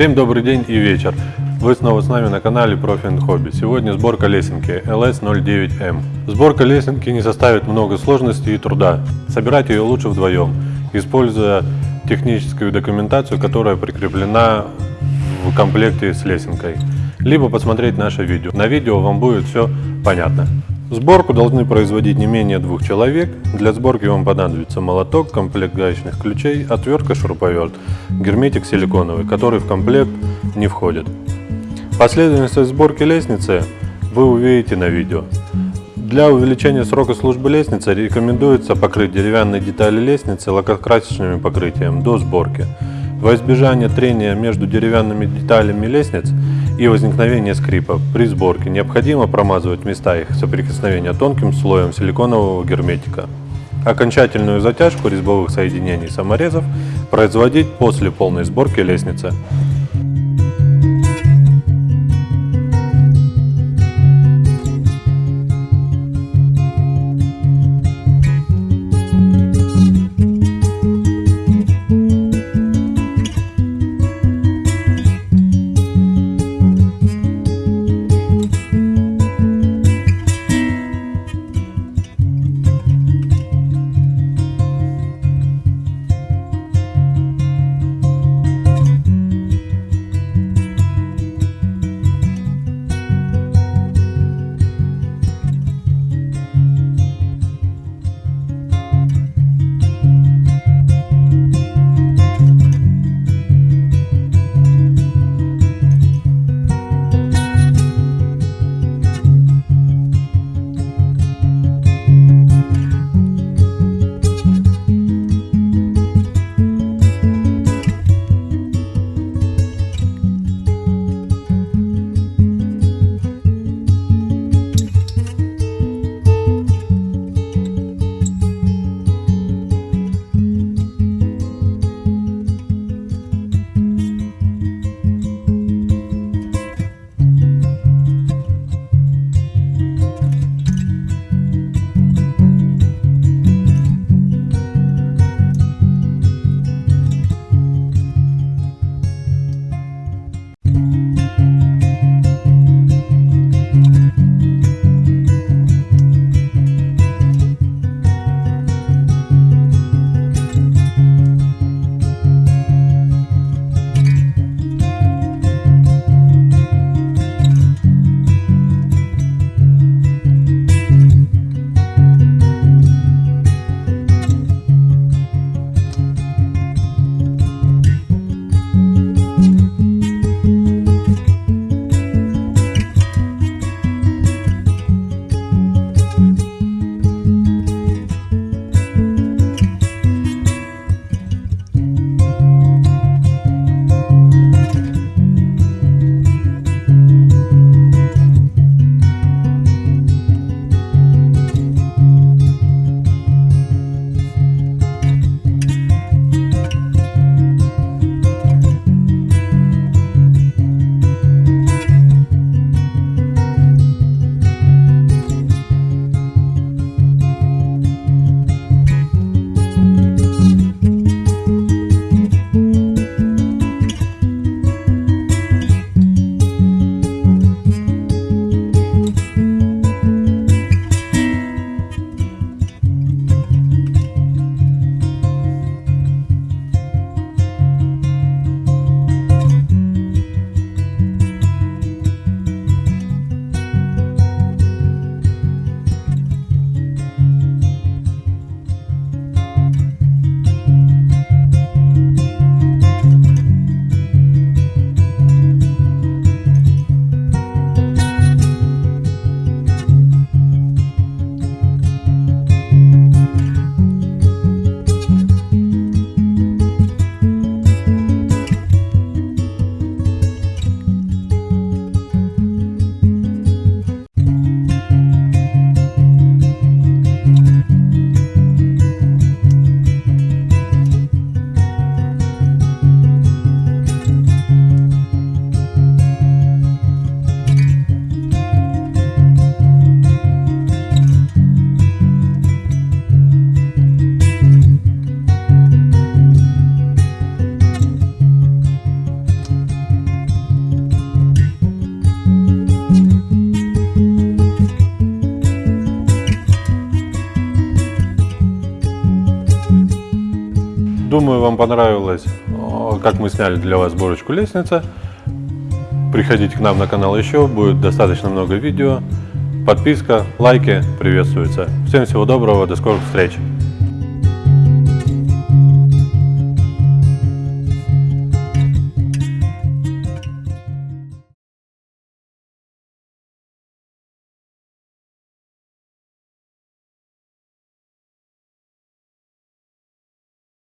Всем добрый день и вечер. Вы снова с нами на канале Profi Hobby. Сегодня сборка лесенки LS09M. Сборка лесенки не составит много сложностей и труда. Собирать ее лучше вдвоем, используя техническую документацию, которая прикреплена в комплекте с лесенкой. Либо посмотреть наше видео. На видео вам будет все понятно. Сборку должны производить не менее двух человек. Для сборки вам понадобится молоток, комплект гаечных ключей, отвертка, шуруповерт, герметик силиконовый, который в комплект не входит. Последовательность сборки лестницы вы увидите на видео. Для увеличения срока службы лестницы рекомендуется покрыть деревянные детали лестницы лакокрасочным покрытием до сборки. Во избежание трения между деревянными деталями лестниц и возникновения скрипа при сборке необходимо промазывать места их соприкосновения тонким слоем силиконового герметика. Окончательную затяжку резьбовых соединений саморезов производить после полной сборки лестницы. Думаю, вам понравилось, о, как мы сняли для вас сборочку лестницы. Приходите к нам на канал еще, будет достаточно много видео. Подписка, лайки приветствуются. Всем всего доброго, до скорых встреч!